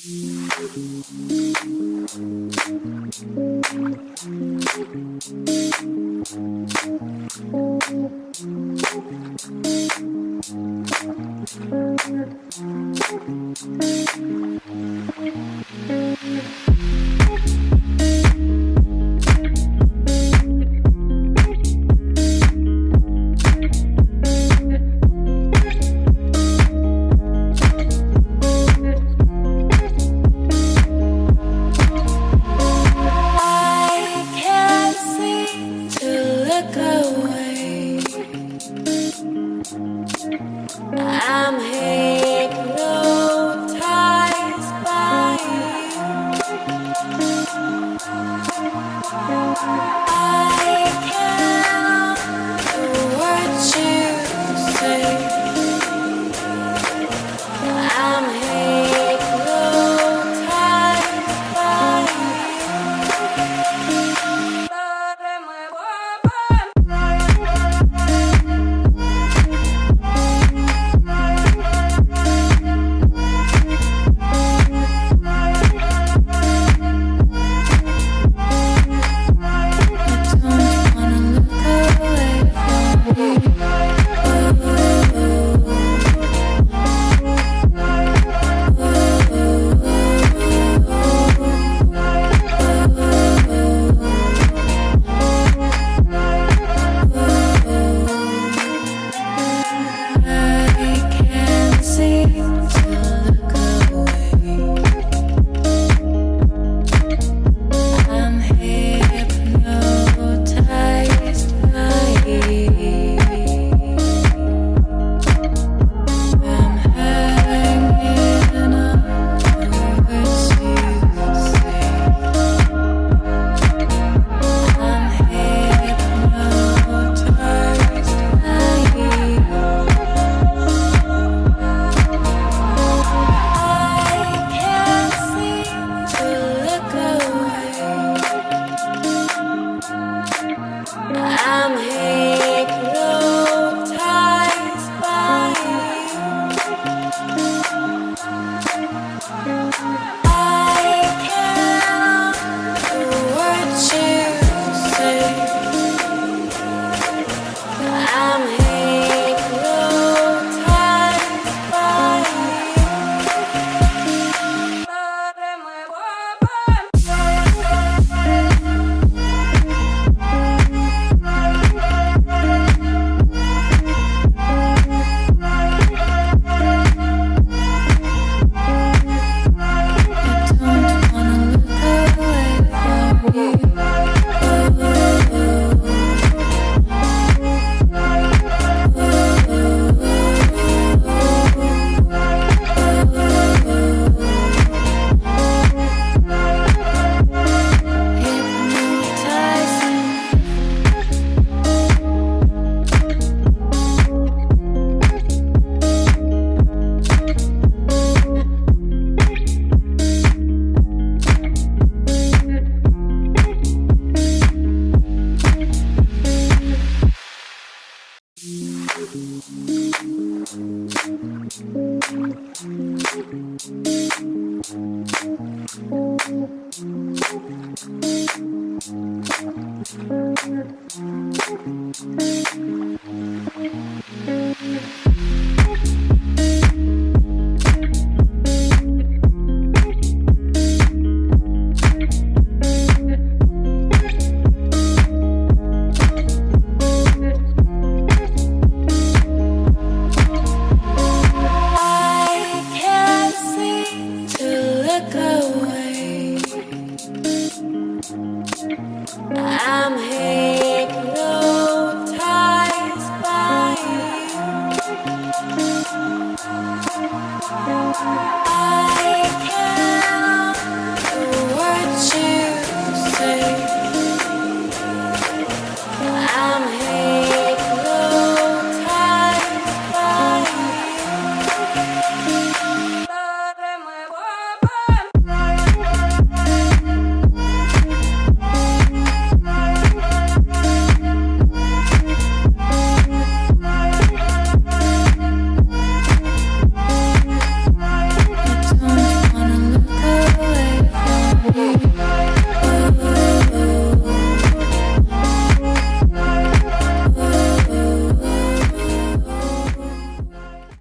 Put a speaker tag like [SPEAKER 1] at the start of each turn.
[SPEAKER 1] Thank you. Thanks. Thank you.